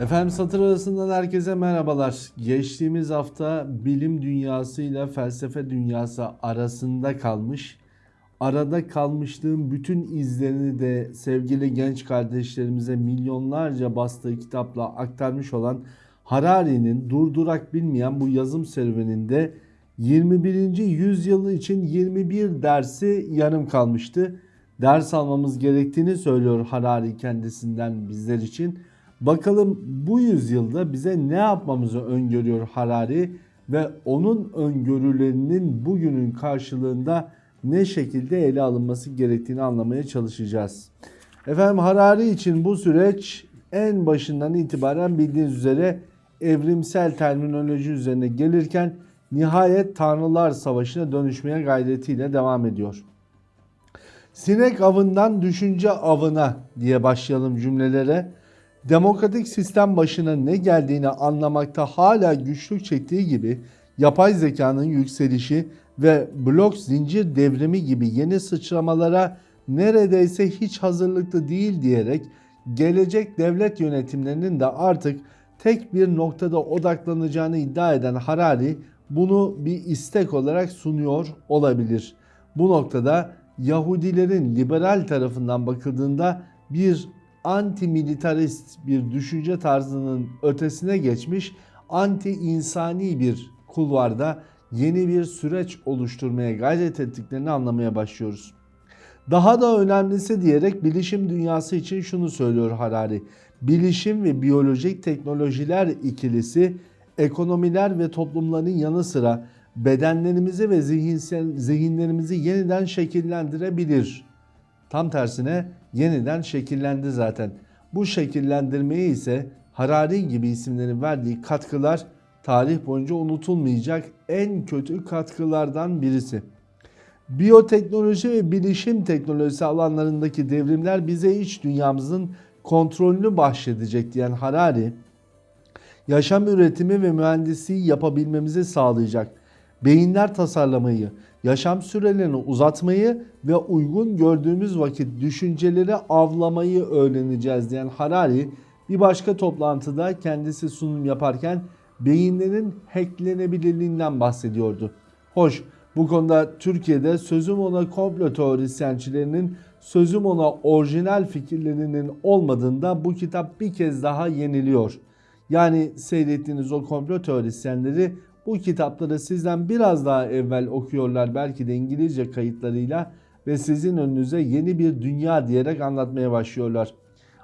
Efendim satır arasından herkese merhabalar. Geçtiğimiz hafta bilim dünyasıyla felsefe dünyası arasında kalmış. Arada kalmışlığın bütün izlerini de sevgili genç kardeşlerimize milyonlarca bastığı kitapla aktarmış olan Harari'nin durdurak bilmeyen bu yazım serüveninde 21. yüzyılı için 21 dersi yarım kalmıştı. Ders almamız gerektiğini söylüyor Harari kendisinden bizler için. Bakalım bu yüzyılda bize ne yapmamızı öngörüyor Harari ve onun öngörülerinin bugünün karşılığında ne şekilde ele alınması gerektiğini anlamaya çalışacağız. Efendim Harari için bu süreç en başından itibaren bildiğiniz üzere evrimsel terminoloji üzerine gelirken nihayet Tanrılar Savaşı'na dönüşmeye gayretiyle devam ediyor. Sinek avından düşünce avına diye başlayalım cümlelere. Demokratik sistem başına ne geldiğini anlamakta hala güçlük çektiği gibi yapay zekanın yükselişi ve blok zincir devrimi gibi yeni sıçramalara neredeyse hiç hazırlıklı değil diyerek gelecek devlet yönetimlerinin de artık tek bir noktada odaklanacağını iddia eden Harari bunu bir istek olarak sunuyor olabilir. Bu noktada Yahudilerin liberal tarafından bakıldığında bir anti-militarist bir düşünce tarzının ötesine geçmiş anti insani bir kulvarda yeni bir süreç oluşturmaya gayret ettiklerini anlamaya başlıyoruz. Daha da önemlisi diyerek bilişim dünyası için şunu söylüyor Harari. Bilişim ve biyolojik teknolojiler ikilisi ekonomiler ve toplumların yanı sıra bedenlerimizi ve zihinsel, zihinlerimizi yeniden şekillendirebilir. Tam tersine yeniden şekillendi zaten. Bu şekillendirmeye ise Harari gibi isimlerin verdiği katkılar tarih boyunca unutulmayacak en kötü katkılardan birisi. Biyoteknoloji ve bilişim teknolojisi alanlarındaki devrimler bize iç dünyamızın kontrolünü bahşedecek diyen Harari, yaşam üretimi ve mühendisliği yapabilmemizi sağlayacak. Beyinler tasarlamayı, yaşam sürelerini uzatmayı ve uygun gördüğümüz vakit düşünceleri avlamayı öğreneceğiz diyen Harari bir başka toplantıda kendisi sunum yaparken beyinlerin hacklenebilirliğinden bahsediyordu. Hoş bu konuda Türkiye'de sözüm ona komplo teorisyençilerinin sözüm ona orijinal fikirlerinin olmadığında bu kitap bir kez daha yeniliyor. Yani seyrettiğiniz o komplo teorisyenleri bu kitapları sizden biraz daha evvel okuyorlar belki de İngilizce kayıtlarıyla ve sizin önünüze yeni bir dünya diyerek anlatmaya başlıyorlar.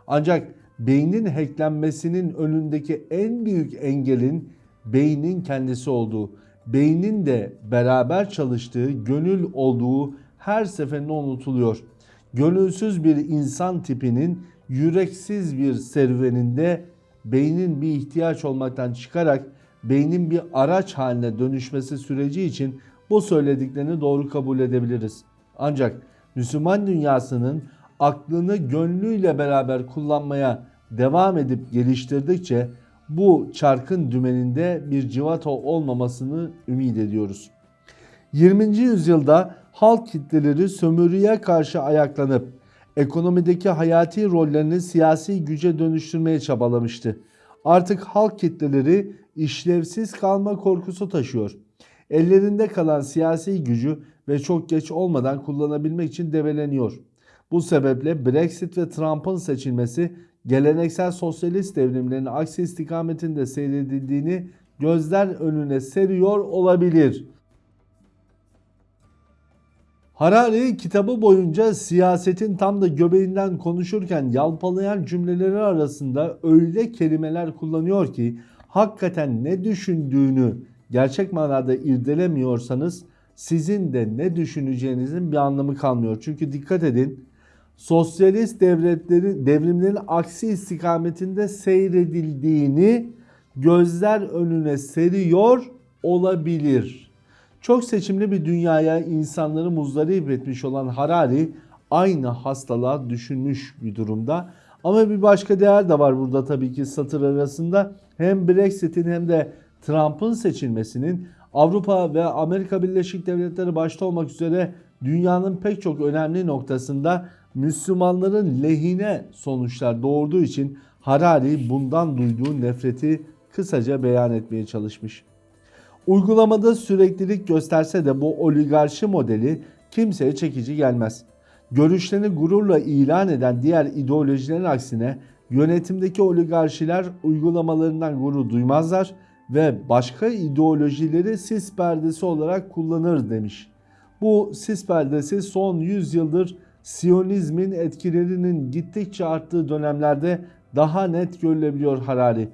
Ancak beynin hacklenmesinin önündeki en büyük engelin beynin kendisi olduğu, beynin de beraber çalıştığı, gönül olduğu her seferinde unutuluyor. Gönülsüz bir insan tipinin yüreksiz bir serüveninde beynin bir ihtiyaç olmaktan çıkarak beynin bir araç haline dönüşmesi süreci için bu söylediklerini doğru kabul edebiliriz. Ancak Müslüman dünyasının aklını gönlüyle beraber kullanmaya devam edip geliştirdikçe bu çarkın dümeninde bir civata olmamasını ümit ediyoruz. 20. yüzyılda halk kitleleri sömürüye karşı ayaklanıp ekonomideki hayati rollerini siyasi güce dönüştürmeye çabalamıştı. Artık halk kitleleri işlevsiz kalma korkusu taşıyor. Ellerinde kalan siyasi gücü ve çok geç olmadan kullanabilmek için debeleniyor. Bu sebeple Brexit ve Trump'ın seçilmesi geleneksel sosyalist devrimlerin aksi istikametinde seyredildiğini gözler önüne seriyor olabilir. Harari kitabı boyunca siyasetin tam da göbeğinden konuşurken yalpalayan cümleleri arasında öyle kelimeler kullanıyor ki hakikaten ne düşündüğünü gerçek manada irdelemiyorsanız sizin de ne düşüneceğinizin bir anlamı kalmıyor. Çünkü dikkat edin sosyalist devletlerin devrimlerin aksi istikametinde seyredildiğini gözler önüne seriyor olabilir. Çok seçimli bir dünyaya insanları muzdarip etmiş olan Harari aynı hastalığa düşünmüş bir durumda. Ama bir başka değer de var burada tabii ki satır arasında. Hem Brexit'in hem de Trump'ın seçilmesinin Avrupa ve Amerika Birleşik Devletleri başta olmak üzere dünyanın pek çok önemli noktasında Müslümanların lehine sonuçlar doğurduğu için Harari bundan duyduğu nefreti kısaca beyan etmeye çalışmış. Uygulamada süreklilik gösterse de bu oligarşi modeli kimseye çekici gelmez. Görüşlerini gururla ilan eden diğer ideolojilerin aksine yönetimdeki oligarşiler uygulamalarından gurur duymazlar ve başka ideolojileri sis perdesi olarak kullanır demiş. Bu sis perdesi son 100 yıldır Siyonizmin etkilerinin gittikçe arttığı dönemlerde daha net görülebiliyor Harari.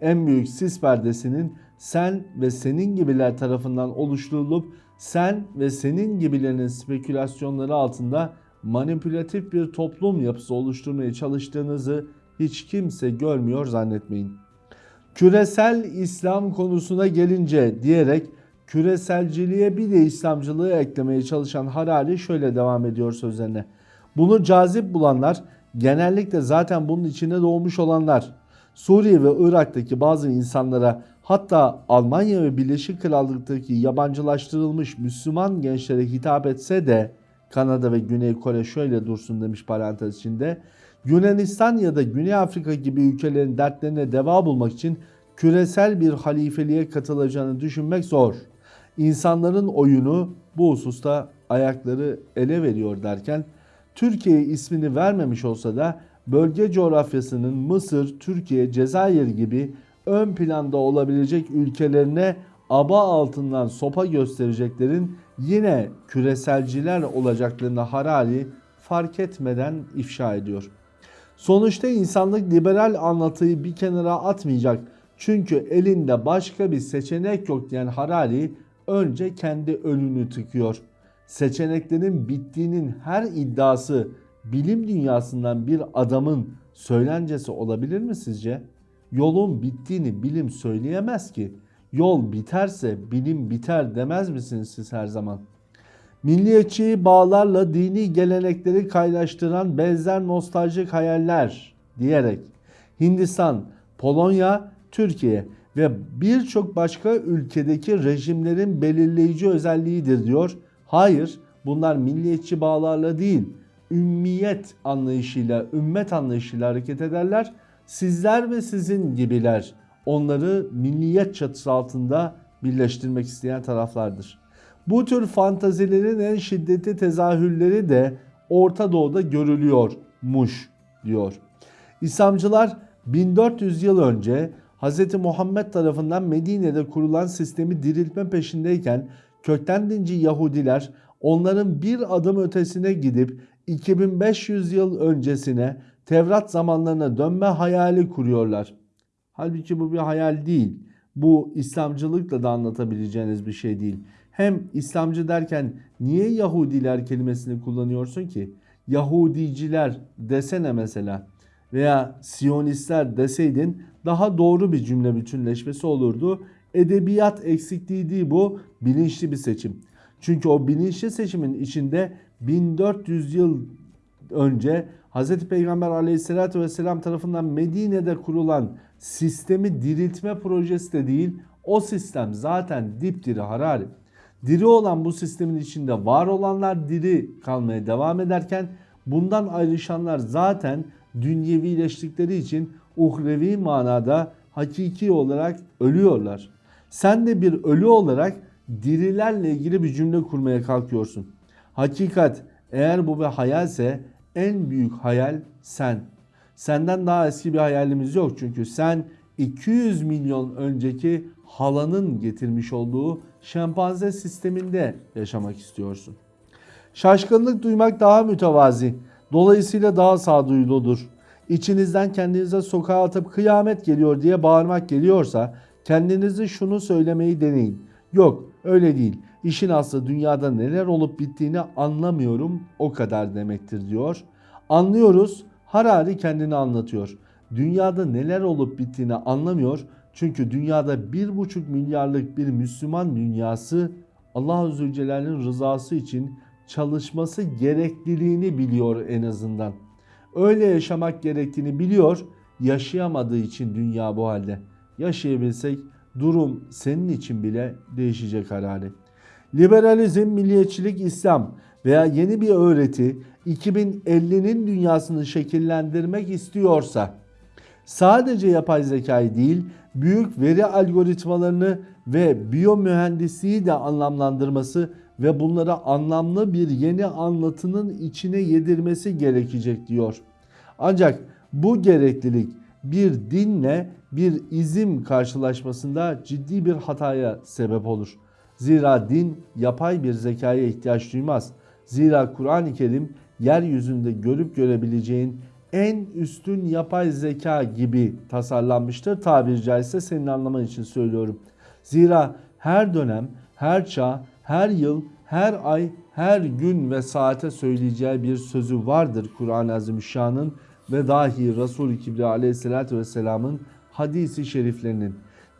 En büyük sis perdesinin sen ve senin gibiler tarafından oluşturulup sen ve senin gibilerin spekülasyonları altında manipülatif bir toplum yapısı oluşturmaya çalıştığınızı hiç kimse görmüyor zannetmeyin. Küresel İslam konusuna gelince diyerek küreselciliğe bir de İslamcılığı eklemeye çalışan Harari şöyle devam ediyor sözlerine. Bunu cazip bulanlar genellikle zaten bunun içine doğmuş olanlar. Suriye ve Irak'taki bazı insanlara hatta Almanya ve Birleşik Krallık'taki yabancılaştırılmış Müslüman gençlere hitap etse de Kanada ve Güney Kore şöyle dursun demiş parantez içinde. Yunanistan ya da Güney Afrika gibi ülkelerin dertlerine deva bulmak için küresel bir halifeliğe katılacağını düşünmek zor. İnsanların oyunu bu hususta ayakları ele veriyor derken Türkiye ismini vermemiş olsa da bölge coğrafyasının Mısır, Türkiye, Cezayir gibi ön planda olabilecek ülkelerine aba altından sopa göstereceklerin yine küreselciler olacaklarını Harari fark etmeden ifşa ediyor. Sonuçta insanlık liberal anlatıyı bir kenara atmayacak. Çünkü elinde başka bir seçenek yok diyen Harari önce kendi önünü tıkıyor. Seçeneklerin bittiğinin her iddiası bilim dünyasından bir adamın söylencesi olabilir mi sizce? Yolun bittiğini bilim söyleyemez ki. Yol biterse bilim biter demez misiniz siz her zaman? Milliyetçi bağlarla dini gelenekleri kaynaştıran benzer nostaljik hayaller diyerek Hindistan, Polonya, Türkiye ve birçok başka ülkedeki rejimlerin belirleyici özelliğidir diyor. Hayır bunlar milliyetçi bağlarla değil ümmiyet anlayışıyla, ümmet anlayışıyla hareket ederler. Sizler ve sizin gibiler onları milliyet çatısı altında birleştirmek isteyen taraflardır. Bu tür fantazilerin en şiddetli tezahürleri de Orta Doğu'da görülüyormuş diyor. İslamcılar 1400 yıl önce Hz. Muhammed tarafından Medine'de kurulan sistemi diriltme peşindeyken kökten dinci Yahudiler onların bir adım ötesine gidip 2500 yıl öncesine Tevrat zamanlarına dönme hayali kuruyorlar. Halbuki bu bir hayal değil. Bu İslamcılıkla da anlatabileceğiniz bir şey değil. Hem İslamcı derken niye Yahudiler kelimesini kullanıyorsun ki? Yahudiciler desene mesela veya Siyonistler deseydin daha doğru bir cümle bütünleşmesi olurdu. Edebiyat eksikliği değil bu bilinçli bir seçim. Çünkü o bilinçli seçimin içinde 1400 yıl önce Hz. Peygamber aleyhissalatü vesselam tarafından Medine'de kurulan sistemi diriltme projesi de değil. O sistem zaten dipdiri harari. Diri olan bu sistemin içinde var olanlar diri kalmaya devam ederken bundan ayrışanlar zaten dünyevileştikleri için uhrevi manada hakiki olarak ölüyorlar. Sen de bir ölü olarak dirilerle ilgili bir cümle kurmaya kalkıyorsun. Hakikat eğer bu bir hayalse en büyük hayal sen. Senden daha eski bir hayalimiz yok çünkü sen 200 milyon önceki halanın getirmiş olduğu şempanze sisteminde yaşamak istiyorsun. Şaşkınlık duymak daha mütevazi. Dolayısıyla daha sağduyuludur. İçinizden kendinize sokağa atıp kıyamet geliyor diye bağırmak geliyorsa kendinizi şunu söylemeyi deneyin. Yok öyle değil. İşin aslı dünyada neler olup bittiğini anlamıyorum o kadar demektir diyor. Anlıyoruz Harari kendini anlatıyor. Dünyada neler olup bittiğini anlamıyor. Çünkü dünyada 1,5 milyarlık bir Müslüman dünyası Allah Zülcelal'in rızası için çalışması gerekliliğini biliyor en azından. Öyle yaşamak gerektiğini biliyor. Yaşayamadığı için dünya bu halde. Yaşayabilsek durum senin için bile değişecek herhalde. Liberalizm, milliyetçilik, İslam veya yeni bir öğreti 2050'nin dünyasını şekillendirmek istiyorsa sadece yapay zekayı değil, büyük veri algoritmalarını ve biyomühendisliği de anlamlandırması ve bunlara anlamlı bir yeni anlatının içine yedirmesi gerekecek diyor. Ancak bu gereklilik bir dinle bir izim karşılaşmasında ciddi bir hataya sebep olur. Zira din yapay bir zekaya ihtiyaç duymaz. Zira Kur'an-ı Kerim yeryüzünde görüp görebileceğin en üstün yapay zeka gibi tasarlanmıştır. Tabiri caizse senin anlaman için söylüyorum. Zira her dönem, her çağ, her yıl, her ay, her gün ve saate söyleyeceği bir sözü vardır Kur'an-ı Azimüşşan'ın ve dahi Resul-i Kibriya aleyhissalatü vesselamın hadisi şeriflerinin.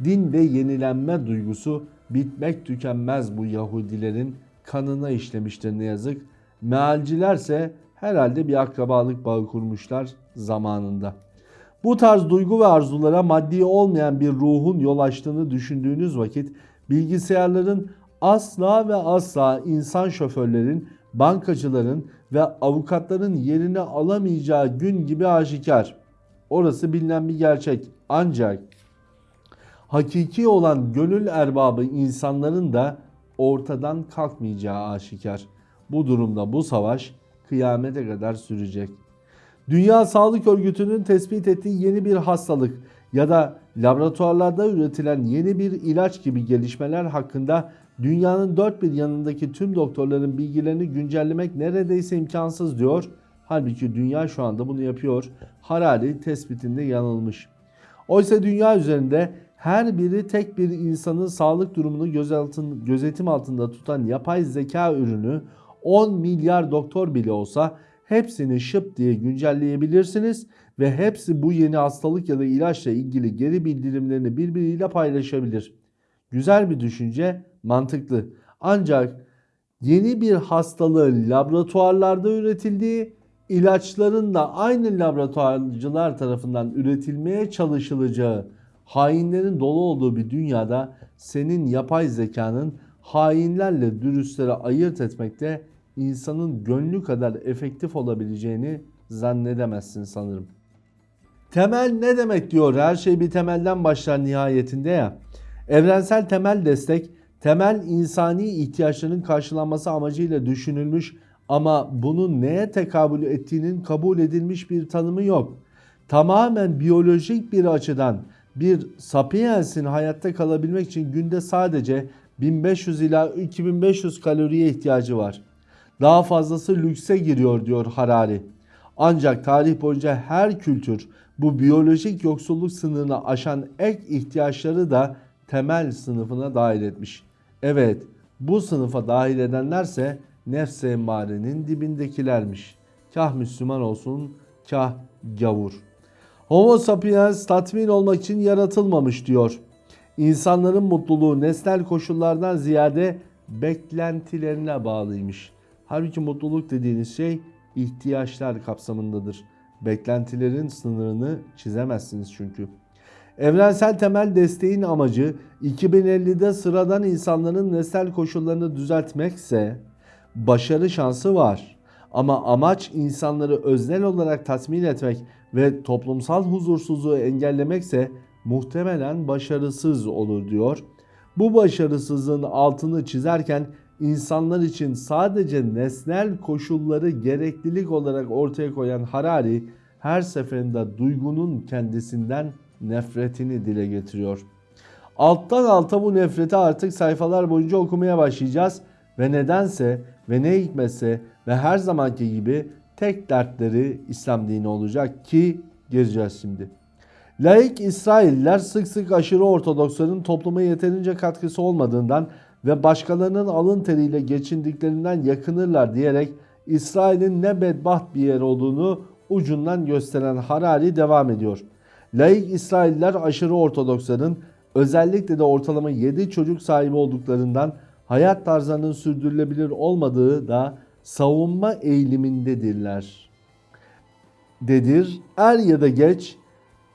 Dinde yenilenme duygusu bitmek tükenmez bu Yahudilerin kanına işlemiştir ne yazık. Mealcilerse herhalde bir akrabalık bağı kurmuşlar zamanında. Bu tarz duygu ve arzulara maddi olmayan bir ruhun yol açtığını düşündüğünüz vakit bilgisayarların asla ve asla insan şoförlerin, bankacıların ve avukatların yerini alamayacağı gün gibi aşikar. Orası bilinen bir gerçek. Ancak hakiki olan gönül erbabı insanların da ortadan kalkmayacağı aşikar. Bu durumda bu savaş kıyamete kadar sürecek. Dünya Sağlık Örgütü'nün tespit ettiği yeni bir hastalık ya da laboratuvarlarda üretilen yeni bir ilaç gibi gelişmeler hakkında dünyanın dört bir yanındaki tüm doktorların bilgilerini güncellemek neredeyse imkansız diyor. Halbuki dünya şu anda bunu yapıyor. Harari tespitinde yanılmış. Oysa dünya üzerinde her biri tek bir insanın sağlık durumunu gözetim altında tutan yapay zeka ürünü 10 milyar doktor bile olsa hepsini şıp diye güncelleyebilirsiniz ve hepsi bu yeni hastalık ya da ilaçla ilgili geri bildirimlerini birbiriyle paylaşabilir. Güzel bir düşünce, mantıklı. Ancak yeni bir hastalığın laboratuvarlarda üretildiği, ilaçların da aynı laboratuvarcılar tarafından üretilmeye çalışılacağı, hainlerin dolu olduğu bir dünyada senin yapay zekanın hainlerle dürüstleri ayırt etmekte insanın gönlü kadar efektif olabileceğini zannedemezsin sanırım. Temel ne demek diyor? Her şey bir temelden başlar nihayetinde ya. Evrensel temel destek, temel insani ihtiyaçların karşılanması amacıyla düşünülmüş ama bunun neye tekabül ettiğinin kabul edilmiş bir tanımı yok. Tamamen biyolojik bir açıdan bir sapiensin hayatta kalabilmek için günde sadece 1500 ila 2500 kaloriye ihtiyacı var. Daha fazlası lükse giriyor diyor Harari. Ancak tarih boyunca her kültür bu biyolojik yoksulluk sınırını aşan ek ihtiyaçları da temel sınıfına dahil etmiş. Evet bu sınıfa dahil edenlerse nefs emmarenin dibindekilermiş. Kah Müslüman olsun kah gavur. Homo sapiens tatmin olmak için yaratılmamış diyor. İnsanların mutluluğu nesnel koşullardan ziyade beklentilerine bağlıymış. Halbuki mutluluk dediğiniz şey ihtiyaçlar kapsamındadır. Beklentilerin sınırını çizemezsiniz çünkü. Evrensel temel desteğin amacı 2050'de sıradan insanların nesnel koşullarını düzeltmekse başarı şansı var. Ama amaç insanları öznel olarak tatmin etmek ve toplumsal huzursuzluğu engellemekse muhtemelen başarısız olur diyor. Bu başarısızlığın altını çizerken insanlar için sadece nesnel koşulları gereklilik olarak ortaya koyan Harari her seferinde duygunun kendisinden nefretini dile getiriyor. Alttan alta bu nefreti artık sayfalar boyunca okumaya başlayacağız ve nedense ve ne hikmetse ve her zamanki gibi tek dertleri İslam dini olacak ki gireceğiz şimdi. Laik İsrailler sık sık aşırı Ortodoksların topluma yeterince katkısı olmadığından ve başkalarının alın teriyle geçindiklerinden yakınırlar diyerek İsrail'in ne bedbaht bir yer olduğunu ucundan gösteren Harari devam ediyor. Laik İsrailler aşırı Ortodoksların özellikle de ortalama 7 çocuk sahibi olduklarından hayat tarzlarının sürdürülebilir olmadığı da savunma eğilimindedirler. Dedir er ya da geç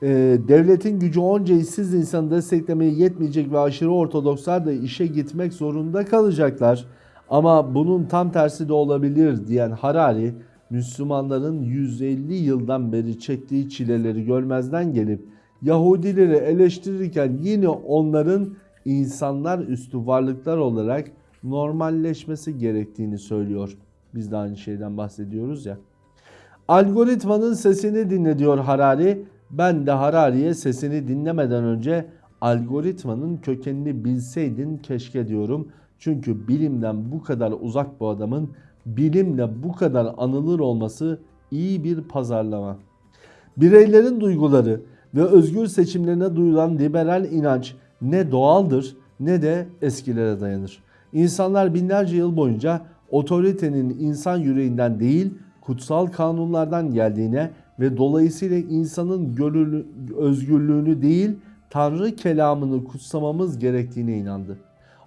e, devletin gücü onca işsiz insanı desteklemeye yetmeyecek ve aşırı ortodokslar da işe gitmek zorunda kalacaklar. Ama bunun tam tersi de olabilir diyen Harari Müslümanların 150 yıldan beri çektiği çileleri görmezden gelip Yahudileri eleştirirken yine onların insanlar üstü varlıklar olarak normalleşmesi gerektiğini söylüyor. Biz de aynı şeyden bahsediyoruz ya. Algoritmanın sesini dinle diyor Harari. Ben de Harari'ye sesini dinlemeden önce algoritmanın kökenini bilseydin keşke diyorum. Çünkü bilimden bu kadar uzak bu adamın bilimle bu kadar anılır olması iyi bir pazarlama. Bireylerin duyguları ve özgür seçimlerine duyulan liberal inanç ne doğaldır ne de eskilere dayanır. İnsanlar binlerce yıl boyunca otoritenin insan yüreğinden değil kutsal kanunlardan geldiğine ve dolayısıyla insanın gönüllü, özgürlüğünü değil Tanrı kelamını kutsamamız gerektiğine inandı.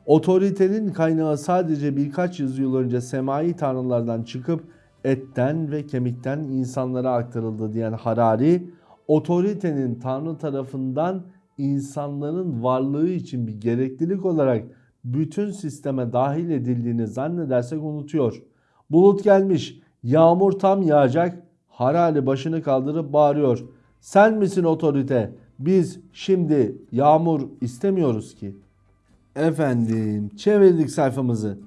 Otoritenin kaynağı sadece birkaç yüzyıl önce semai tanrılardan çıkıp etten ve kemikten insanlara aktarıldı diyen Harari, otoritenin Tanrı tarafından insanların varlığı için bir gereklilik olarak bütün sisteme dahil edildiğini zannedersek unutuyor. Bulut gelmiş, yağmur tam yağacak, Harari başını kaldırıp bağırıyor. Sen misin otorite? Biz şimdi yağmur istemiyoruz ki. Efendim çevirdik sayfamızı.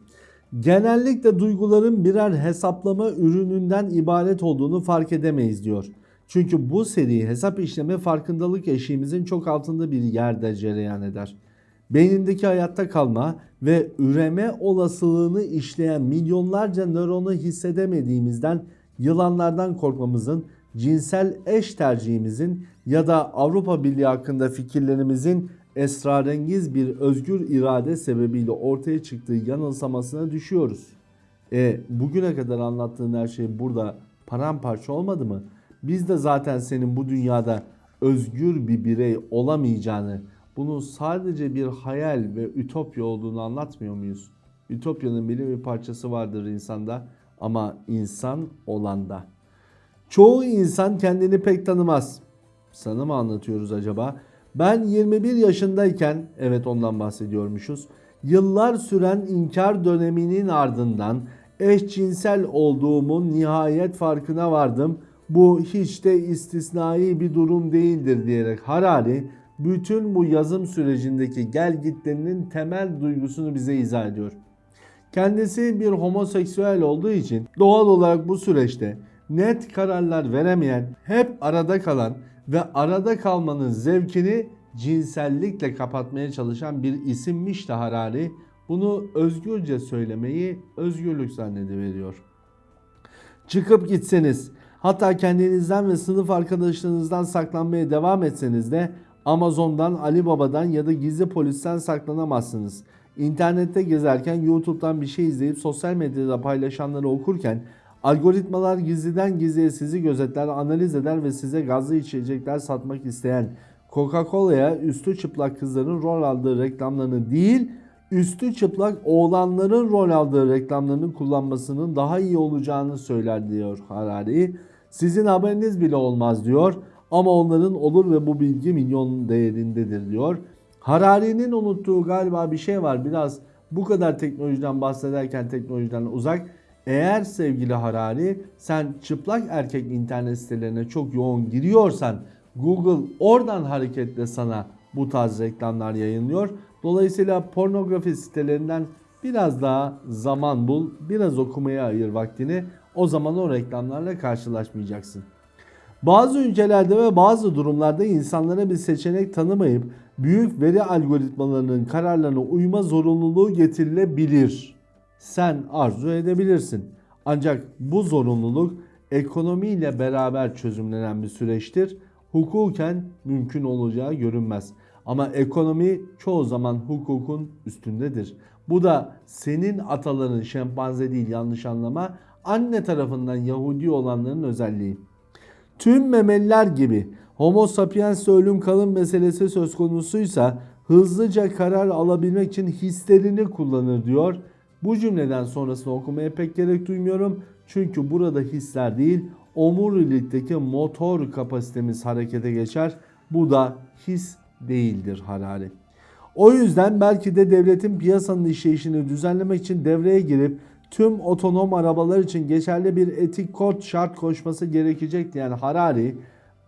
Genellikle duyguların birer hesaplama ürününden ibaret olduğunu fark edemeyiz diyor. Çünkü bu seri hesap işleme farkındalık eşiğimizin çok altında bir yerde cereyan eder. Beynindeki hayatta kalma ve üreme olasılığını işleyen milyonlarca nöronu hissedemediğimizden yılanlardan korkmamızın, cinsel eş tercihimizin ya da Avrupa Birliği hakkında fikirlerimizin esrarengiz bir özgür irade sebebiyle ortaya çıktığı yanılsamasına düşüyoruz. E bugüne kadar anlattığın her şey burada paramparça olmadı mı? Biz de zaten senin bu dünyada özgür bir birey olamayacağını, bunun sadece bir hayal ve ütopya olduğunu anlatmıyor muyuz? Ütopyanın bile bir parçası vardır insanda ama insan olanda. Çoğu insan kendini pek tanımaz. Sana mı anlatıyoruz acaba? Ben 21 yaşındayken, evet ondan bahsediyormuşuz. Yıllar süren inkar döneminin ardından eşcinsel olduğumun nihayet farkına vardım. Bu hiç de istisnai bir durum değildir diyerek Harari bütün bu yazım sürecindeki gel gitlerinin temel duygusunu bize izah ediyor. Kendisi bir homoseksüel olduğu için doğal olarak bu süreçte net kararlar veremeyen, hep arada kalan ve arada kalmanın zevkini cinsellikle kapatmaya çalışan bir isimmiş de Harari bunu özgürce söylemeyi özgürlük zannediveriyor. Çıkıp gitseniz, hatta kendinizden ve sınıf arkadaşlarınızdan saklanmaya devam etseniz de Amazon'dan, Ali Baba'dan ya da gizli polisten saklanamazsınız. İnternette gezerken YouTube'dan bir şey izleyip sosyal medyada paylaşanları okurken algoritmalar gizliden gizliye sizi gözetler, analiz eder ve size gazlı içecekler satmak isteyen Coca-Cola'ya üstü çıplak kızların rol aldığı reklamlarını değil, üstü çıplak oğlanların rol aldığı reklamlarını kullanmasının daha iyi olacağını söyler diyor Harari. Sizin haberiniz bile olmaz diyor ama onların olur ve bu bilgi milyon değerindedir diyor. Harari'nin unuttuğu galiba bir şey var. Biraz bu kadar teknolojiden bahsederken teknolojiden uzak. Eğer sevgili Harari sen çıplak erkek internet sitelerine çok yoğun giriyorsan Google oradan hareketle sana bu tarz reklamlar yayınlıyor. Dolayısıyla pornografi sitelerinden biraz daha zaman bul, biraz okumaya ayır vaktini. O zaman o reklamlarla karşılaşmayacaksın. Bazı ülkelerde ve bazı durumlarda insanlara bir seçenek tanımayıp büyük veri algoritmalarının kararlarına uyma zorunluluğu getirilebilir. Sen arzu edebilirsin. Ancak bu zorunluluk ekonomiyle beraber çözümlenen bir süreçtir. Hukuken mümkün olacağı görünmez. Ama ekonomi çoğu zaman hukukun üstündedir. Bu da senin ataların şempanze değil yanlış anlama anne tarafından Yahudi olanların özelliği. Tüm memeliler gibi Homo sapiens ölüm kalım meselesi söz konusuysa hızlıca karar alabilmek için hislerini kullanır diyor. Bu cümleden sonrasını okumaya pek gerek duymuyorum. Çünkü burada hisler değil omurilikteki motor kapasitemiz harekete geçer. Bu da his değildir Harari. O yüzden belki de devletin piyasanın işleyişini düzenlemek için devreye girip tüm otonom arabalar için geçerli bir etik kod şart koşması gerekecekti. Yani Harari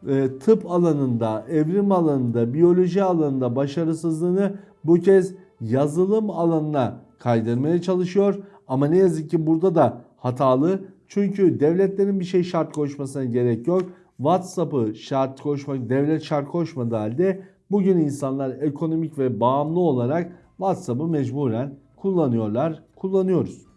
e, tıp alanında, evrim alanında, biyoloji alanında başarısızlığını bu kez yazılım alanına kaydırmaya çalışıyor. Ama ne yazık ki burada da hatalı. Çünkü devletlerin bir şey şart koşmasına gerek yok. WhatsApp'ı şart koşmak, devlet şart koşmadığı halde bugün insanlar ekonomik ve bağımlı olarak WhatsApp'ı mecburen kullanıyorlar, kullanıyoruz.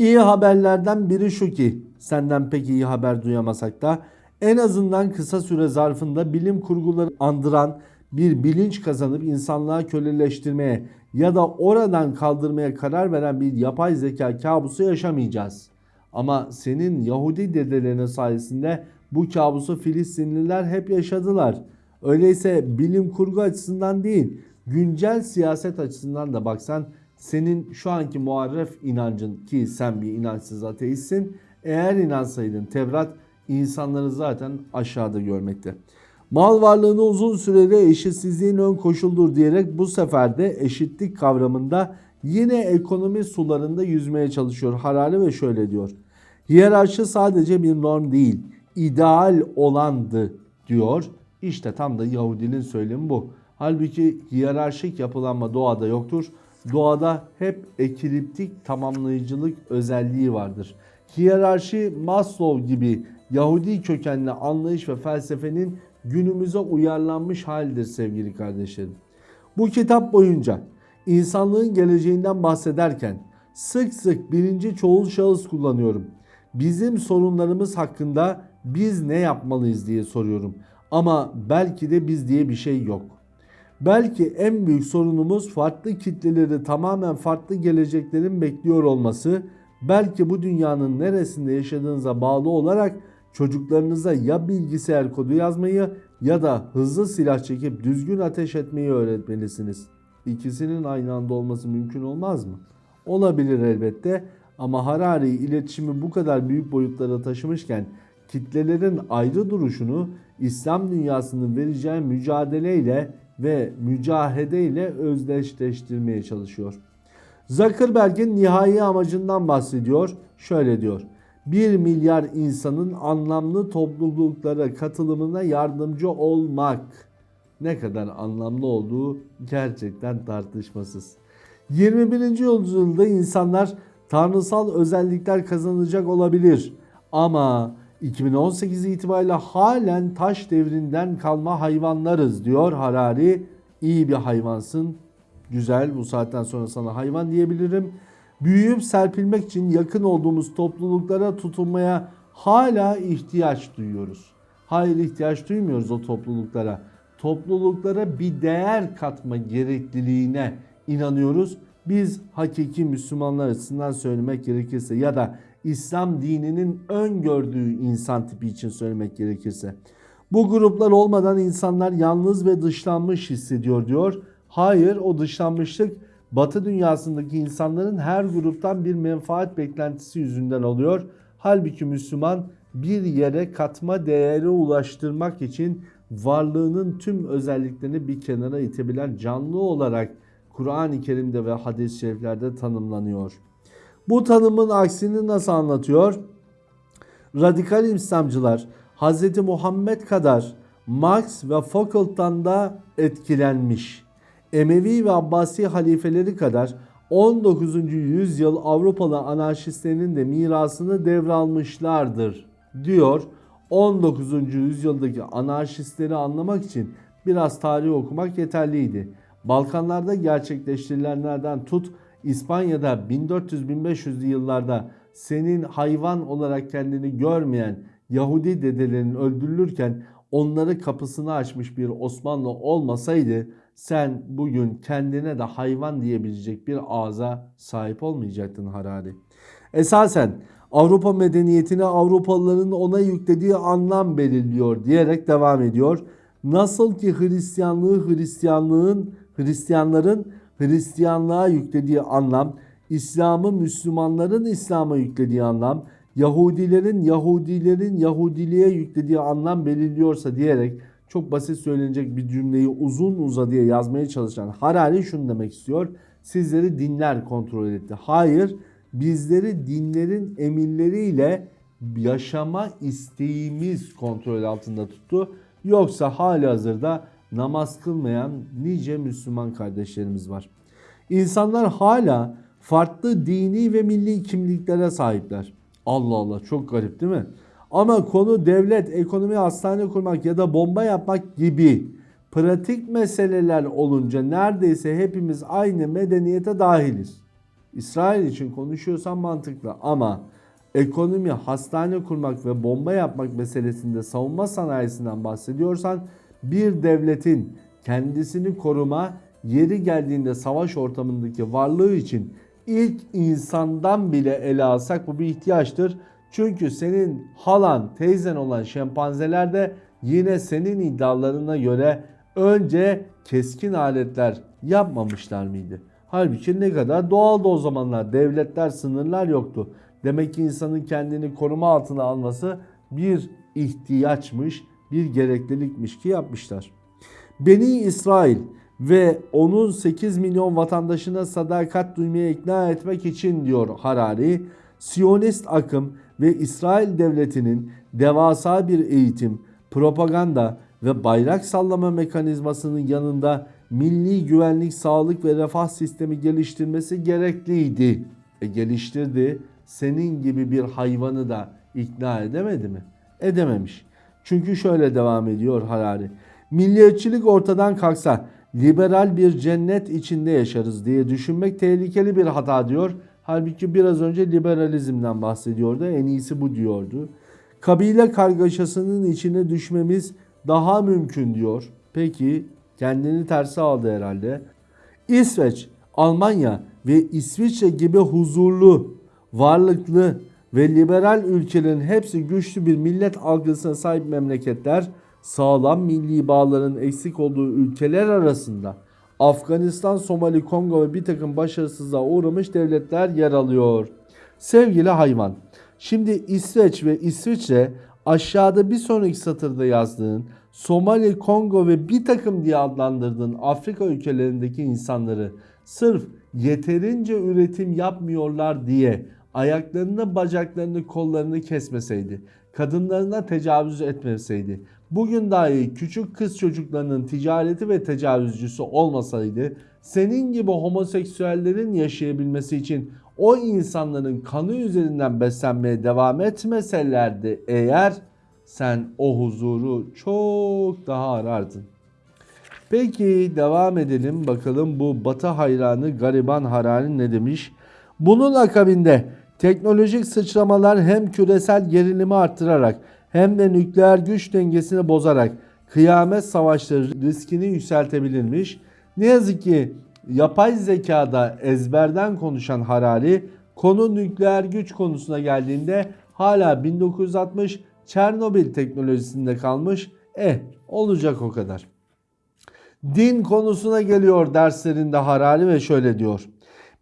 İyi haberlerden biri şu ki senden pek iyi haber duyamasak da en azından kısa süre zarfında bilim kurguları andıran bir bilinç kazanıp insanlığa köleleştirmeye ya da oradan kaldırmaya karar veren bir yapay zeka kabusu yaşamayacağız. Ama senin Yahudi dedelerinin sayesinde bu kabusu Filistinliler hep yaşadılar. Öyleyse bilim kurgu açısından değil, güncel siyaset açısından da baksan senin şu anki muharref inancın ki sen bir inançsız ateistsin. Eğer inansaydın Tevrat insanları zaten aşağıda görmekte. Mal varlığını uzun süreli eşitsizliğin ön koşuldur diyerek bu sefer de eşitlik kavramında yine ekonomi sularında yüzmeye çalışıyor Harari ve şöyle diyor. Hiyerarşi sadece bir norm değil, ideal olandı diyor. İşte tam da Yahudinin söylemi bu. Halbuki hiyerarşik yapılanma doğada yoktur. Doğada hep ekiliptik tamamlayıcılık özelliği vardır. Hiyerarşi Maslow gibi Yahudi kökenli anlayış ve felsefenin günümüze uyarlanmış halidir sevgili kardeşlerim. Bu kitap boyunca insanlığın geleceğinden bahsederken sık sık birinci çoğul şahıs kullanıyorum. Bizim sorunlarımız hakkında biz ne yapmalıyız diye soruyorum. Ama belki de biz diye bir şey yok. Belki en büyük sorunumuz farklı kitleleri tamamen farklı geleceklerin bekliyor olması. Belki bu dünyanın neresinde yaşadığınıza bağlı olarak çocuklarınıza ya bilgisayar kodu yazmayı ya da hızlı silah çekip düzgün ateş etmeyi öğretmelisiniz. İkisinin aynı anda olması mümkün olmaz mı? Olabilir elbette ama Harari iletişimi bu kadar büyük boyutlara taşımışken kitlelerin ayrı duruşunu İslam dünyasının vereceği mücadeleyle ve mücahedeyle özdeşleştirmeye çalışıyor. Zuckerberg'in nihai amacından bahsediyor. Şöyle diyor. 1 milyar insanın anlamlı topluluklara katılımına yardımcı olmak ne kadar anlamlı olduğu gerçekten tartışmasız. 21. yüzyılda insanlar tanrısal özellikler kazanacak olabilir ama 2018 itibariyle halen taş devrinden kalma hayvanlarız diyor Harari. İyi bir hayvansın. Güzel bu saatten sonra sana hayvan diyebilirim. Büyüyüp serpilmek için yakın olduğumuz topluluklara tutunmaya hala ihtiyaç duyuyoruz. Hayır ihtiyaç duymuyoruz o topluluklara. Topluluklara bir değer katma gerekliliğine inanıyoruz. Biz hakiki Müslümanlar açısından söylemek gerekirse ya da İslam dininin öngördüğü insan tipi için söylemek gerekirse. Bu gruplar olmadan insanlar yalnız ve dışlanmış hissediyor diyor. Hayır o dışlanmışlık Batı dünyasındaki insanların her gruptan bir menfaat beklentisi yüzünden oluyor. Halbuki Müslüman bir yere katma değeri ulaştırmak için varlığının tüm özelliklerini bir kenara itebilen canlı olarak Kur'an-ı Kerim'de ve hadis-i şeriflerde tanımlanıyor. Bu tanımın aksini nasıl anlatıyor? Radikal İslamcılar Hz. Muhammed kadar Marx ve Foucault'tan da etkilenmiş. Emevi ve Abbasi halifeleri kadar 19. yüzyıl Avrupalı anarşistlerinin de mirasını devralmışlardır diyor. 19. yüzyıldaki anarşistleri anlamak için biraz tarih okumak yeterliydi. Balkanlarda gerçekleştirilenlerden tut İspanya'da 1400-1500'lü yıllarda senin hayvan olarak kendini görmeyen Yahudi dedelerin öldürülürken onları kapısını açmış bir Osmanlı olmasaydı sen bugün kendine de hayvan diyebilecek bir ağza sahip olmayacaktın Harari. Esasen Avrupa medeniyetine Avrupalıların ona yüklediği anlam belirliyor diyerek devam ediyor. Nasıl ki Hristiyanlığı Hristiyanlığın Hristiyanların Hristiyanlığa yüklediği anlam, İslam'ı Müslümanların İslam'a yüklediği anlam, Yahudilerin Yahudilerin Yahudiliğe yüklediği anlam belirliyorsa diyerek çok basit söylenecek bir cümleyi uzun uzadıya yazmaya çalışan Harari şunu demek istiyor. Sizleri dinler kontrol etti. Hayır, bizleri dinlerin emirleriyle yaşama isteğimiz kontrol altında tuttu. Yoksa hali hazırda namaz kılmayan nice Müslüman kardeşlerimiz var. İnsanlar hala farklı dini ve milli kimliklere sahipler. Allah Allah çok garip değil mi? Ama konu devlet, ekonomi, hastane kurmak ya da bomba yapmak gibi pratik meseleler olunca neredeyse hepimiz aynı medeniyete dahiliz. İsrail için konuşuyorsan mantıklı ama ekonomi, hastane kurmak ve bomba yapmak meselesinde savunma sanayisinden bahsediyorsan bir devletin kendisini koruma, yeri geldiğinde savaş ortamındaki varlığı için ilk insandan bile ele alsak bu bir ihtiyaçtır. Çünkü senin halan, teyzen olan şempanzeler de yine senin iddialarına göre önce keskin aletler yapmamışlar mıydı? Halbuki ne kadar doğaldı o zamanlar. Devletler, sınırlar yoktu. Demek ki insanın kendini koruma altına alması bir ihtiyaçmış, bir gereklilikmiş ki yapmışlar. Beni İsrail ve onun 8 milyon vatandaşına sadakat duymaya ikna etmek için diyor Harari, Siyonist akım ve İsrail devletinin devasa bir eğitim, propaganda ve bayrak sallama mekanizmasının yanında milli güvenlik, sağlık ve refah sistemi geliştirmesi gerekliydi. E geliştirdi. Senin gibi bir hayvanı da ikna edemedi mi? Edememiş. Çünkü şöyle devam ediyor Harari. Milliyetçilik ortadan kalksa liberal bir cennet içinde yaşarız diye düşünmek tehlikeli bir hata diyor. Halbuki biraz önce liberalizmden bahsediyordu. En iyisi bu diyordu. Kabile kargaşasının içine düşmemiz daha mümkün diyor. Peki kendini tersi aldı herhalde. İsveç, Almanya ve İsviçre gibi huzurlu, varlıklı ve liberal ülkelerin hepsi güçlü bir millet algısına sahip memleketler sağlam milli bağların eksik olduğu ülkeler arasında Afganistan, Somali, Kongo ve bir takım başarısızlığa uğramış devletler yer alıyor. Sevgili hayvan, şimdi İsveç ve İsviçre aşağıda bir sonraki satırda yazdığın Somali, Kongo ve bir takım diye adlandırdığın Afrika ülkelerindeki insanları sırf yeterince üretim yapmıyorlar diye ayaklarını, bacaklarını, kollarını kesmeseydi, kadınlarına tecavüz etmeseydi, bugün dahi küçük kız çocuklarının ticareti ve tecavüzcüsü olmasaydı, senin gibi homoseksüellerin yaşayabilmesi için o insanların kanı üzerinden beslenmeye devam etmeselerdi eğer sen o huzuru çok daha arardın. Peki devam edelim bakalım bu batı hayranı gariban Harari ne demiş? Bunun akabinde teknolojik sıçramalar hem küresel gerilimi arttırarak hem de nükleer güç dengesini bozarak kıyamet savaşları riskini yükseltebilirmiş. Ne yazık ki yapay zekada ezberden konuşan Harari konu nükleer güç konusuna geldiğinde hala 1960 Çernobil teknolojisinde kalmış. Eh olacak o kadar. Din konusuna geliyor derslerinde Harari ve şöyle diyor.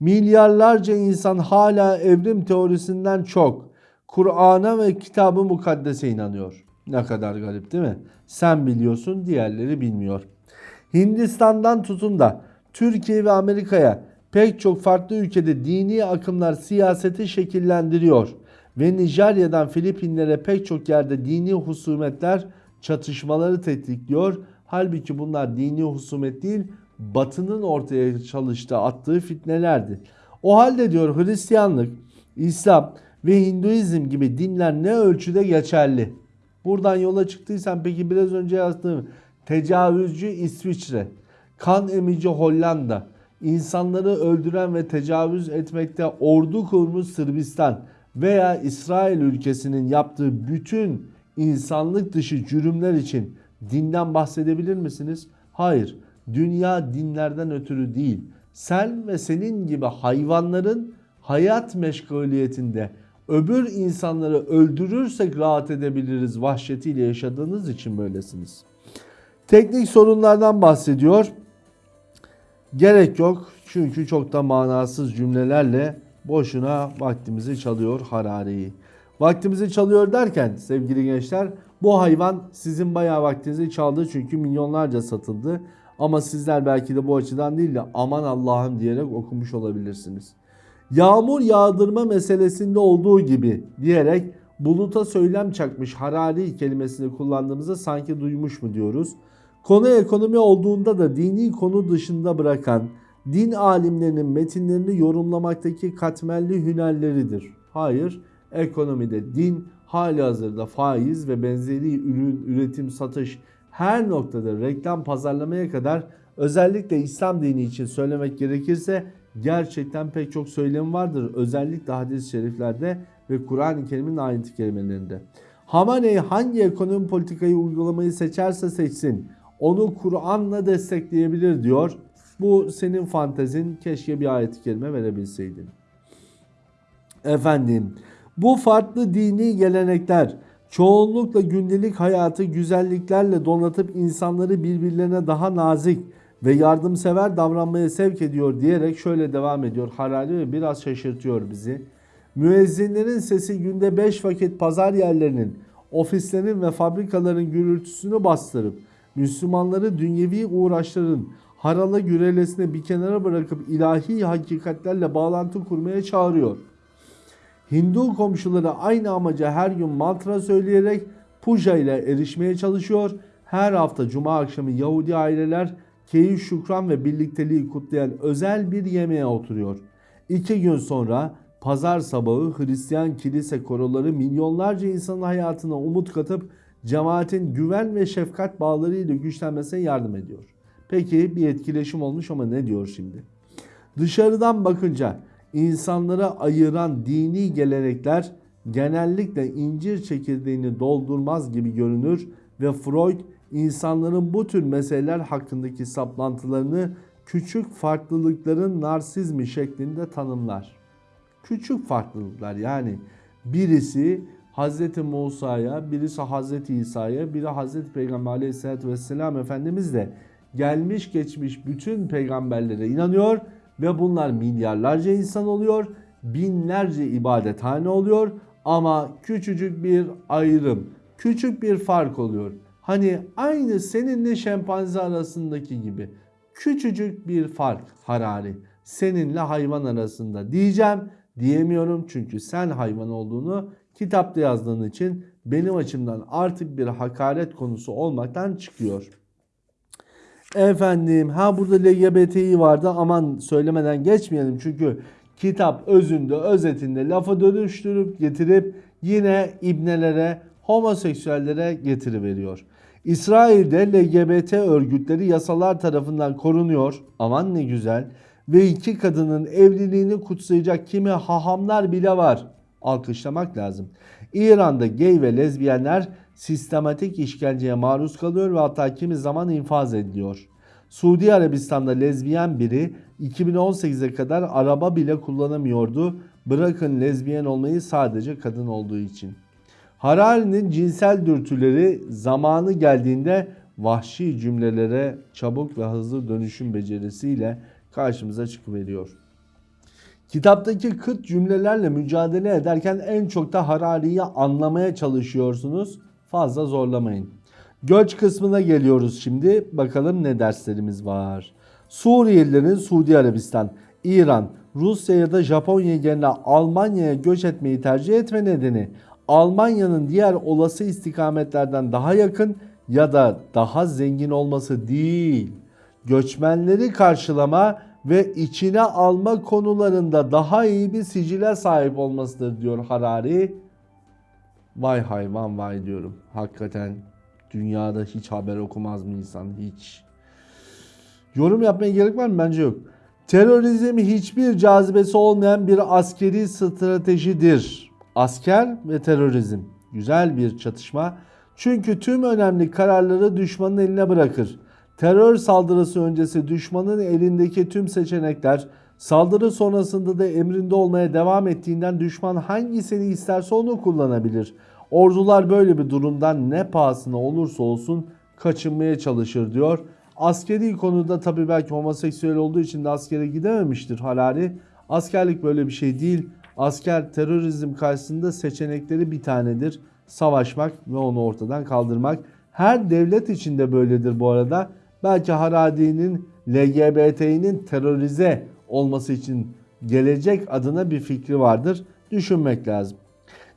Milyarlarca insan hala evrim teorisinden çok Kur'an'a ve kitabı mukaddese inanıyor. Ne kadar garip değil mi? Sen biliyorsun diğerleri bilmiyor. Hindistan'dan tutun da Türkiye ve Amerika'ya pek çok farklı ülkede dini akımlar siyaseti şekillendiriyor ve Nijerya'dan Filipinlere pek çok yerde dini husumetler çatışmaları tetikliyor. Halbuki bunlar dini husumet değil, Batı'nın ortaya çalıştığı, attığı fitnelerdi. O halde diyor Hristiyanlık, İslam ve Hinduizm gibi dinler ne ölçüde geçerli? Buradan yola çıktıysan peki biraz önce yazdığım tecavüzcü İsviçre, kan emici Hollanda, insanları öldüren ve tecavüz etmekte ordu kurmuş Sırbistan veya İsrail ülkesinin yaptığı bütün insanlık dışı cürümler için dinden bahsedebilir misiniz? Hayır. Dünya dinlerden ötürü değil. Sen ve senin gibi hayvanların hayat meşguliyetinde öbür insanları öldürürsek rahat edebiliriz vahşetiyle yaşadığınız için böylesiniz. Teknik sorunlardan bahsediyor. Gerek yok çünkü çok da manasız cümlelerle boşuna vaktimizi çalıyor Harari'yi. Vaktimizi çalıyor derken sevgili gençler bu hayvan sizin bayağı vaktinizi çaldı çünkü milyonlarca satıldı. Ama sizler belki de bu açıdan değil de aman Allah'ım diyerek okumuş olabilirsiniz. Yağmur yağdırma meselesinde olduğu gibi diyerek buluta söylem çakmış Harari kelimesini kullandığımızda sanki duymuş mu diyoruz. Konu ekonomi olduğunda da dini konu dışında bırakan din alimlerinin metinlerini yorumlamaktaki katmerli hünerleridir. Hayır, ekonomide din hali hazırda faiz ve benzeri ürün, üretim, satış her noktada reklam pazarlamaya kadar özellikle İslam dini için söylemek gerekirse gerçekten pek çok söylem vardır. Özellikle hadis-i şeriflerde ve Kur'an-ı Kerim'in ayrıntı kelimelerinde. Hamaney hangi ekonomi politikayı uygulamayı seçerse seçsin onu Kur'an'la destekleyebilir diyor. Bu senin fantezin keşke bir ayet-i kerime verebilseydin. Efendim bu farklı dini gelenekler çoğunlukla gündelik hayatı güzelliklerle donatıp insanları birbirlerine daha nazik ve yardımsever davranmaya sevk ediyor diyerek şöyle devam ediyor Harari ve biraz şaşırtıyor bizi. Müezzinlerin sesi günde 5 vakit pazar yerlerinin, ofislerin ve fabrikaların gürültüsünü bastırıp Müslümanları dünyevi uğraşların harala gürelesine bir kenara bırakıp ilahi hakikatlerle bağlantı kurmaya çağırıyor. Hindu komşuları aynı amaca her gün mantra söyleyerek puja ile erişmeye çalışıyor. Her hafta cuma akşamı Yahudi aileler keyif, şükran ve birlikteliği kutlayan özel bir yemeğe oturuyor. İki gün sonra pazar sabahı Hristiyan kilise koroları milyonlarca insanın hayatına umut katıp cemaatin güven ve şefkat bağlarıyla güçlenmesine yardım ediyor. Peki bir etkileşim olmuş ama ne diyor şimdi? Dışarıdan bakınca insanlara ayıran dini gelenekler genellikle incir çekirdeğini doldurmaz gibi görünür ve Freud insanların bu tür meseleler hakkındaki saplantılarını küçük farklılıkların narsizmi şeklinde tanımlar. Küçük farklılıklar yani birisi Hz. Musa'ya, birisi Hz. İsa'ya, biri Hz. Peygamber aleyhissalatü vesselam Efendimiz de gelmiş geçmiş bütün peygamberlere inanıyor ve bunlar milyarlarca insan oluyor, binlerce ibadethane oluyor ama küçücük bir ayrım, küçük bir fark oluyor. Hani aynı seninle şempanze arasındaki gibi küçücük bir fark Harari. Seninle hayvan arasında diyeceğim diyemiyorum çünkü sen hayvan olduğunu kitapta yazdığın için benim açımdan artık bir hakaret konusu olmaktan çıkıyor. Efendim ha burada LGBTİ vardı aman söylemeden geçmeyelim çünkü kitap özünde özetinde lafa dönüştürüp getirip yine ibnelere homoseksüellere getiriveriyor. İsrail'de LGBT örgütleri yasalar tarafından korunuyor. Aman ne güzel. Ve iki kadının evliliğini kutsayacak kimi hahamlar bile var. Alkışlamak lazım. İran'da gay ve lezbiyenler sistematik işkenceye maruz kalıyor ve hatta kimi zaman infaz ediliyor. Suudi Arabistan'da lezbiyen biri 2018'e kadar araba bile kullanamıyordu. Bırakın lezbiyen olmayı sadece kadın olduğu için. Harari'nin cinsel dürtüleri zamanı geldiğinde vahşi cümlelere çabuk ve hızlı dönüşüm becerisiyle karşımıza çıkıveriyor. Kitaptaki kıt cümlelerle mücadele ederken en çok da Harari'yi anlamaya çalışıyorsunuz. Fazla zorlamayın. Göç kısmına geliyoruz şimdi. Bakalım ne derslerimiz var. Suriyelilerin Suudi Arabistan, İran, Rusya ya da Japonya yerine Almanya'ya göç etmeyi tercih etme nedeni Almanya'nın diğer olası istikametlerden daha yakın ya da daha zengin olması değil. Göçmenleri karşılama ve içine alma konularında daha iyi bir sicile sahip olmasıdır diyor Harari. Vay hayvan vay diyorum. Hakikaten dünyada hiç haber okumaz mı insan hiç. Yorum yapmaya gerek var mı? Bence yok. Terörizm hiçbir cazibesi olmayan bir askeri stratejidir. Asker ve terörizm. Güzel bir çatışma. Çünkü tüm önemli kararları düşmanın eline bırakır. Terör saldırısı öncesi düşmanın elindeki tüm seçenekler saldırı sonrasında da emrinde olmaya devam ettiğinden düşman hangisini isterse onu kullanabilir. Ordular böyle bir durumdan ne pahasına olursa olsun kaçınmaya çalışır diyor. Askeri konuda tabi belki homoseksüel olduğu için de askere gidememiştir Harari. Askerlik böyle bir şey değil. Asker terörizm karşısında seçenekleri bir tanedir. Savaşmak ve onu ortadan kaldırmak. Her devlet içinde böyledir bu arada. Belki Harari'nin LGBT'nin terörize olması için gelecek adına bir fikri vardır. Düşünmek lazım.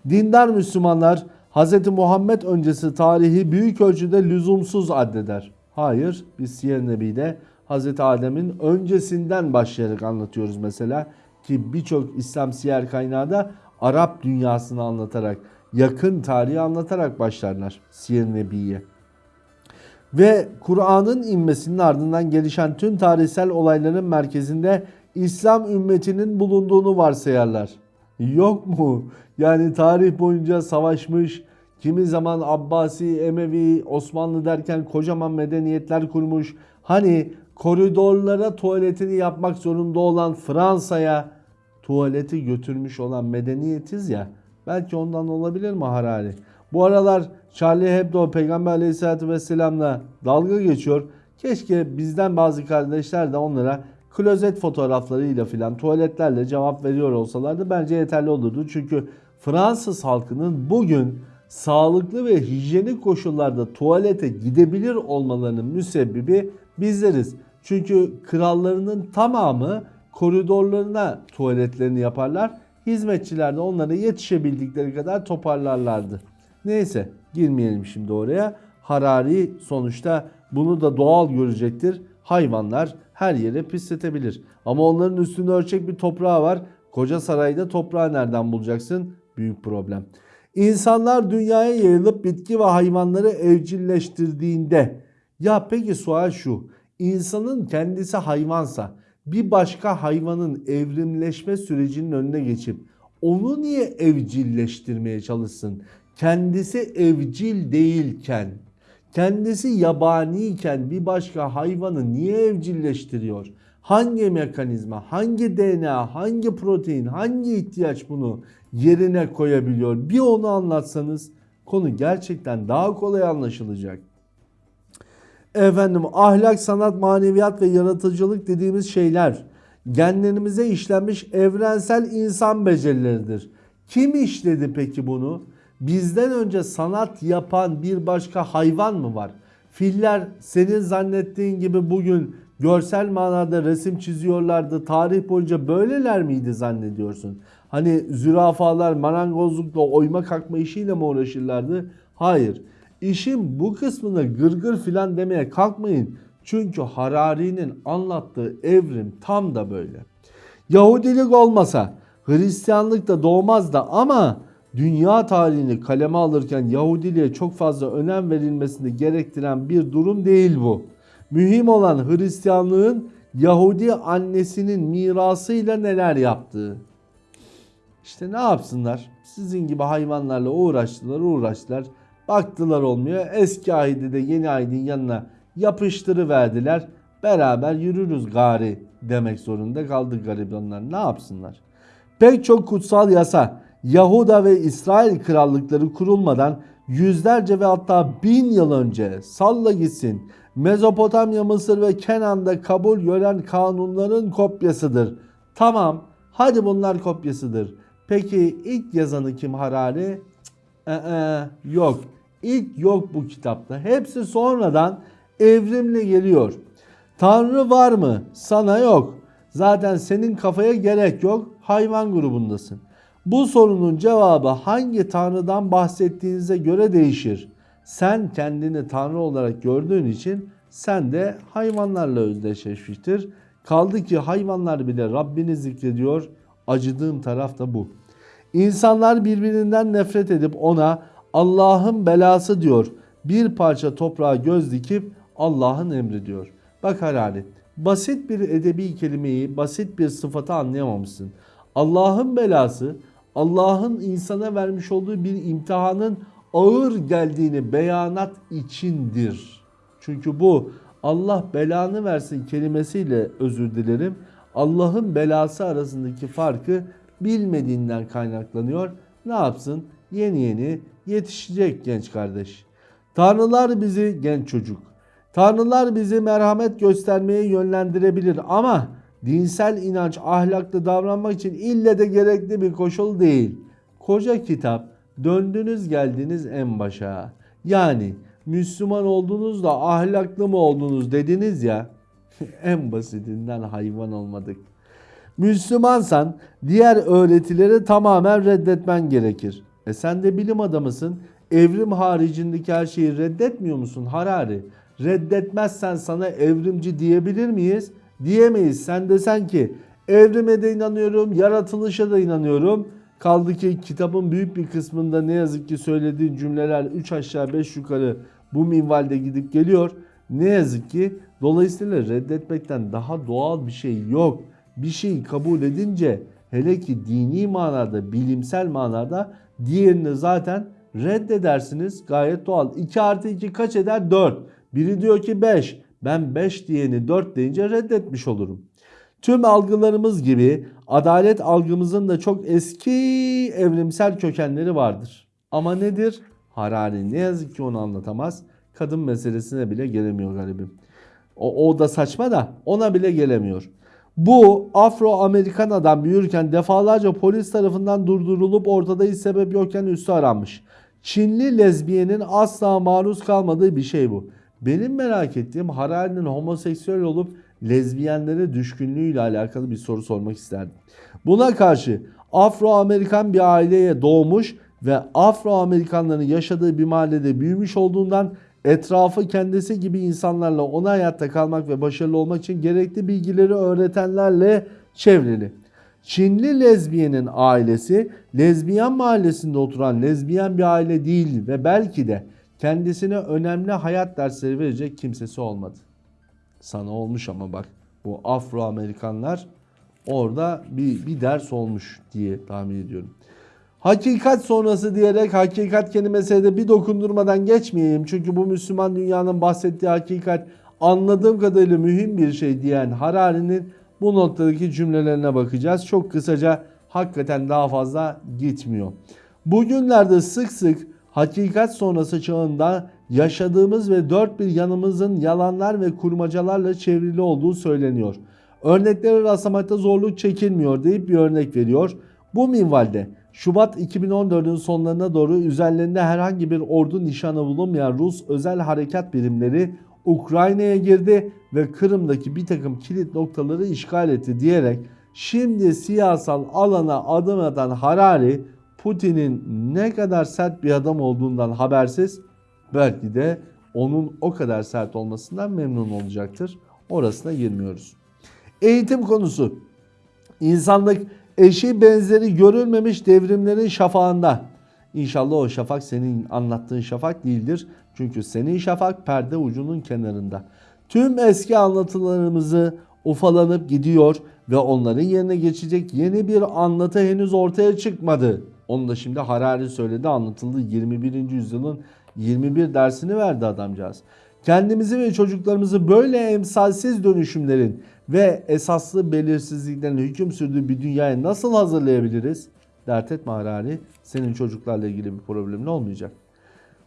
Dindar Müslümanlar Hz. Muhammed öncesi tarihi büyük ölçüde lüzumsuz addeder. Hayır, biz Siyer Nebi'de Hz. Adem'in öncesinden başlayarak anlatıyoruz mesela ki birçok İslam siyer kaynağı da Arap dünyasını anlatarak, yakın tarihi anlatarak başlarlar Siyer Nebi'ye. Ve Kur'an'ın inmesinin ardından gelişen tüm tarihsel olayların merkezinde İslam ümmetinin bulunduğunu varsayarlar. Yok mu? Yani tarih boyunca savaşmış, kimi zaman Abbasi, Emevi, Osmanlı derken kocaman medeniyetler kurmuş. Hani koridorlara tuvaletini yapmak zorunda olan Fransa'ya tuvaleti götürmüş olan medeniyetiz ya. Belki ondan olabilir mi Harari? Bu aralar Charlie Hebdo Peygamber Aleyhisselatü Vesselam'la dalga geçiyor. Keşke bizden bazı kardeşler de onlara klozet fotoğraflarıyla filan tuvaletlerle cevap veriyor olsalardı bence yeterli olurdu. Çünkü Fransız halkının bugün sağlıklı ve hijyenik koşullarda tuvalete gidebilir olmalarının müsebbibi bizleriz. Çünkü krallarının tamamı koridorlarına tuvaletlerini yaparlar. Hizmetçiler de onlara yetişebildikleri kadar toparlarlardı. Neyse girmeyelim şimdi oraya. Harari sonuçta bunu da doğal görecektir. Hayvanlar her yere pisletebilir. Ama onların üstünde ölçek bir toprağı var. Koca sarayda toprağı nereden bulacaksın? Büyük problem. İnsanlar dünyaya yayılıp bitki ve hayvanları evcilleştirdiğinde ya peki sual şu. İnsanın kendisi hayvansa bir başka hayvanın evrimleşme sürecinin önüne geçip onu niye evcilleştirmeye çalışsın? Kendisi evcil değilken, kendisi yabaniyken bir başka hayvanı niye evcilleştiriyor? Hangi mekanizma, hangi DNA, hangi protein, hangi ihtiyaç bunu yerine koyabiliyor? Bir onu anlatsanız konu gerçekten daha kolay anlaşılacak. Efendim ahlak, sanat, maneviyat ve yaratıcılık dediğimiz şeyler genlerimize işlenmiş evrensel insan becerileridir. Kim işledi peki bunu? Bizden önce sanat yapan bir başka hayvan mı var? Filler senin zannettiğin gibi bugün görsel manada resim çiziyorlardı. Tarih boyunca böyleler miydi zannediyorsun? Hani zürafalar marangozlukla oyma kalkma işiyle mi uğraşırlardı? Hayır. İşin bu kısmını gırgır filan demeye kalkmayın. Çünkü Harari'nin anlattığı evrim tam da böyle. Yahudilik olmasa Hristiyanlık da doğmaz da ama dünya tarihini kaleme alırken Yahudiliğe çok fazla önem verilmesini gerektiren bir durum değil bu. Mühim olan Hristiyanlığın Yahudi annesinin mirasıyla neler yaptığı. İşte ne yapsınlar? Sizin gibi hayvanlarla uğraştılar uğraştılar. Baktılar olmuyor. Eski ahidi de yeni ahidin yanına yapıştırıverdiler. Beraber yürürüz gari demek zorunda kaldı garibanlar. Ne yapsınlar? Pek çok kutsal yasa Yahuda ve İsrail krallıkları kurulmadan yüzlerce ve hatta bin yıl önce salla gitsin Mezopotamya, Mısır ve Kenan'da kabul gören kanunların kopyasıdır. Tamam hadi bunlar kopyasıdır. Peki ilk yazanı kim Harari? Ee, yok. İlk yok bu kitapta. Hepsi sonradan evrimle geliyor. Tanrı var mı? Sana yok. Zaten senin kafaya gerek yok. Hayvan grubundasın. Bu sorunun cevabı hangi tanrıdan bahsettiğinize göre değişir. Sen kendini tanrı olarak gördüğün için sen de hayvanlarla özdeşleşmiştir. Kaldı ki hayvanlar bile Rabbini zikrediyor. Acıdığım taraf da bu. İnsanlar birbirinden nefret edip ona Allah'ın belası diyor. Bir parça toprağa göz dikip Allah'ın emri diyor. Bak Harari basit bir edebi kelimeyi basit bir sıfatı anlayamamışsın. Allah'ın belası Allah'ın insana vermiş olduğu bir imtihanın ağır geldiğini beyanat içindir. Çünkü bu Allah belanı versin kelimesiyle özür dilerim. Allah'ın belası arasındaki farkı bilmediğinden kaynaklanıyor. Ne yapsın? Yeni yeni yetişecek genç kardeş. Tanrılar bizi genç çocuk. Tanrılar bizi merhamet göstermeye yönlendirebilir ama dinsel inanç ahlaklı davranmak için ille de gerekli bir koşul değil. Koca kitap döndünüz geldiniz en başa. Yani Müslüman oldunuz da ahlaklı mı oldunuz dediniz ya en basitinden hayvan olmadık. Müslümansan diğer öğretileri tamamen reddetmen gerekir. E sen de bilim adamısın. Evrim haricindeki her şeyi reddetmiyor musun Harari? Reddetmezsen sana evrimci diyebilir miyiz? Diyemeyiz. Sen desen ki evrime de inanıyorum, yaratılışa da inanıyorum. Kaldı ki kitabın büyük bir kısmında ne yazık ki söylediğin cümleler 3 aşağı 5 yukarı bu minvalde gidip geliyor. Ne yazık ki dolayısıyla reddetmekten daha doğal bir şey yok. Bir şeyi kabul edince hele ki dini manada, bilimsel manada diğerini zaten reddedersiniz. Gayet doğal. 2 artı 2 kaç eder? 4. Biri diyor ki 5. Ben 5 diyeni 4 deyince reddetmiş olurum. Tüm algılarımız gibi adalet algımızın da çok eski evrimsel kökenleri vardır. Ama nedir? Harari ne yazık ki onu anlatamaz. Kadın meselesine bile gelemiyor garibim. O, o da saçma da ona bile gelemiyor. Bu Afro-Amerikan adam büyürken defalarca polis tarafından durdurulup ortada hiç sebep yokken üstü aranmış. Çinli lezbiyenin asla maruz kalmadığı bir şey bu. Benim merak ettiğim Harari'nin homoseksüel olup lezbiyenlere düşkünlüğüyle alakalı bir soru sormak isterdim. Buna karşı Afro-Amerikan bir aileye doğmuş ve Afro-Amerikanların yaşadığı bir mahallede büyümüş olduğundan etrafı kendisi gibi insanlarla ona hayatta kalmak ve başarılı olmak için gerekli bilgileri öğretenlerle çevrili. Çinli lezbiyenin ailesi lezbiyen mahallesinde oturan lezbiyen bir aile değil ve belki de kendisine önemli hayat dersleri verecek kimsesi olmadı. Sana olmuş ama bak bu Afro-Amerikanlar orada bir, bir ders olmuş diye tahmin ediyorum. Hakikat sonrası diyerek hakikat kelimesine de bir dokundurmadan geçmeyeyim. Çünkü bu Müslüman dünyanın bahsettiği hakikat anladığım kadarıyla mühim bir şey diyen Harari'nin bu noktadaki cümlelerine bakacağız. Çok kısaca hakikaten daha fazla gitmiyor. Bugünlerde sık sık hakikat sonrası çağında yaşadığımız ve dört bir yanımızın yalanlar ve kurmacalarla çevrili olduğu söyleniyor. Örnekleri rastlamakta zorluk çekilmiyor deyip bir örnek veriyor. Bu minvalde Şubat 2014'ün sonlarına doğru üzerlerinde herhangi bir ordu nişanı bulunmayan Rus özel harekat birimleri Ukrayna'ya girdi ve Kırım'daki bir takım kilit noktaları işgal etti diyerek şimdi siyasal alana adım atan Harari Putin'in ne kadar sert bir adam olduğundan habersiz belki de onun o kadar sert olmasından memnun olacaktır. Orasına girmiyoruz. Eğitim konusu. İnsanlık eşi benzeri görülmemiş devrimlerin şafağında. İnşallah o şafak senin anlattığın şafak değildir. Çünkü senin şafak perde ucunun kenarında. Tüm eski anlatılarımızı ufalanıp gidiyor ve onların yerine geçecek yeni bir anlatı henüz ortaya çıkmadı. Onu da şimdi Harari söyledi anlatıldı 21. yüzyılın 21 dersini verdi adamcağız. Kendimizi ve çocuklarımızı böyle emsalsiz dönüşümlerin ve esaslı belirsizliklerin hüküm sürdüğü bir dünyaya nasıl hazırlayabiliriz? Dert etme Harari. Senin çocuklarla ilgili bir problemin olmayacak.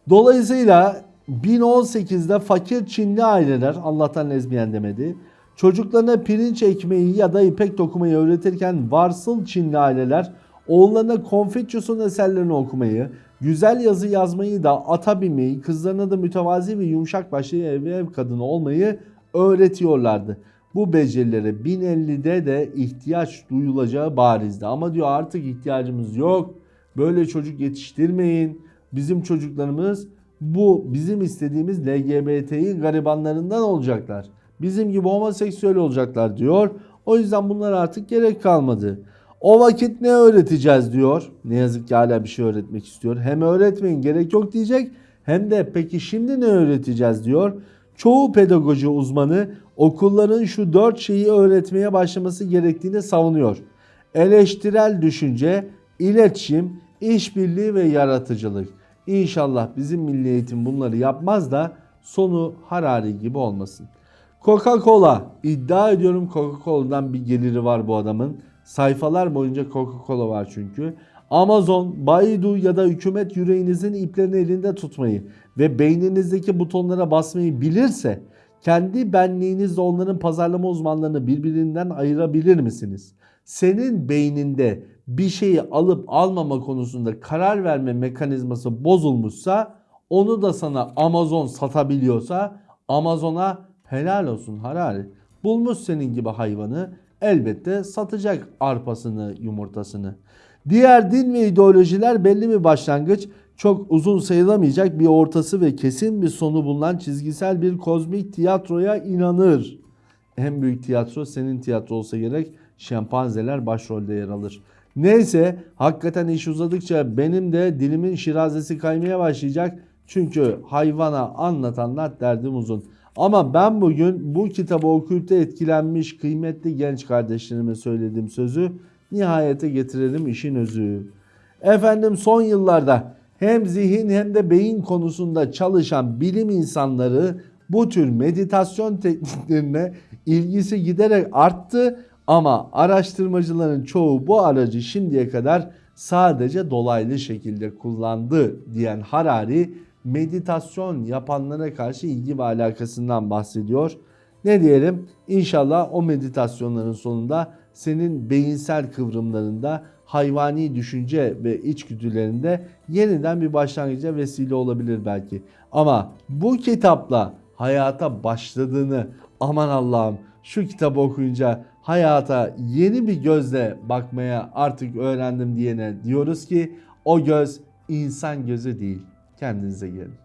Dolayısıyla 1018'de fakir Çinli aileler Allah'tan lezbiyen demedi. Çocuklarına pirinç ekmeği ya da ipek dokumayı öğretirken varsıl Çinli aileler oğullarına Konfüçyüs'ün eserlerini okumayı, güzel yazı yazmayı da ata binmeyi, kızlarına da mütevazi ve yumuşak başlı ev ev kadını olmayı öğretiyorlardı. Bu becerilere 1050'de de ihtiyaç duyulacağı barizdi. Ama diyor artık ihtiyacımız yok. Böyle çocuk yetiştirmeyin. Bizim çocuklarımız bu bizim istediğimiz LGBT'yi garibanlarından olacaklar. Bizim gibi homoseksüel olacaklar diyor. O yüzden bunlar artık gerek kalmadı. O vakit ne öğreteceğiz diyor. Ne yazık ki hala bir şey öğretmek istiyor. Hem öğretmeyin gerek yok diyecek hem de peki şimdi ne öğreteceğiz diyor. Çoğu pedagoji uzmanı okulların şu dört şeyi öğretmeye başlaması gerektiğini savunuyor. Eleştirel düşünce, iletişim, işbirliği ve yaratıcılık. İnşallah bizim milli eğitim bunları yapmaz da sonu Harari gibi olmasın. Coca-Cola iddia ediyorum Coca-Cola'dan bir geliri var bu adamın. Sayfalar boyunca Coca-Cola var çünkü. Amazon, Baidu ya da hükümet yüreğinizin iplerini elinde tutmayı ve beyninizdeki butonlara basmayı bilirse kendi benliğinizle onların pazarlama uzmanlarını birbirinden ayırabilir misiniz? Senin beyninde bir şeyi alıp almama konusunda karar verme mekanizması bozulmuşsa onu da sana Amazon satabiliyorsa Amazon'a helal olsun Harari. Bulmuş senin gibi hayvanı elbette satacak arpasını, yumurtasını. Diğer din ve ideolojiler belli bir başlangıç, çok uzun sayılamayacak bir ortası ve kesin bir sonu bulunan çizgisel bir kozmik tiyatroya inanır. En büyük tiyatro senin tiyatro olsa gerek. Şempanzeler başrolde yer alır. Neyse hakikaten iş uzadıkça benim de dilimin şirazesi kaymaya başlayacak. Çünkü hayvana anlatanlar derdim uzun. Ama ben bugün bu kitabı okuyup da etkilenmiş kıymetli genç kardeşlerime söylediğim sözü nihayete getirelim işin özü. Efendim son yıllarda hem zihin hem de beyin konusunda çalışan bilim insanları bu tür meditasyon tekniklerine ilgisi giderek arttı ama araştırmacıların çoğu bu aracı şimdiye kadar sadece dolaylı şekilde kullandı diyen Harari meditasyon yapanlara karşı ilgi ve alakasından bahsediyor. Ne diyelim? İnşallah o meditasyonların sonunda senin beyinsel kıvrımlarında, hayvani düşünce ve içgüdülerinde yeniden bir başlangıca vesile olabilir belki. Ama bu kitapla hayata başladığını aman Allah'ım şu kitabı okuyunca hayata yeni bir gözle bakmaya artık öğrendim diyene diyoruz ki o göz insan gözü değil. Kendinize gelin.